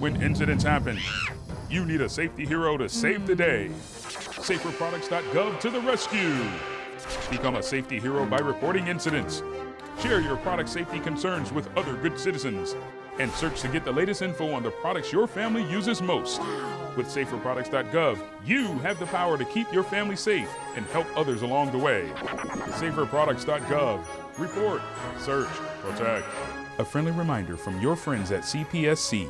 when incidents happen. You need a safety hero to save the day. Hmm. SaferProducts.gov to the rescue. Become a safety hero by reporting incidents. Share your product safety concerns with other good citizens. And search to get the latest info on the products your family uses most. With SaferProducts.gov, you have the power to keep your family safe and help others along the way. SaferProducts.gov. Report, search, protect. A friendly reminder from your friends at CPSC.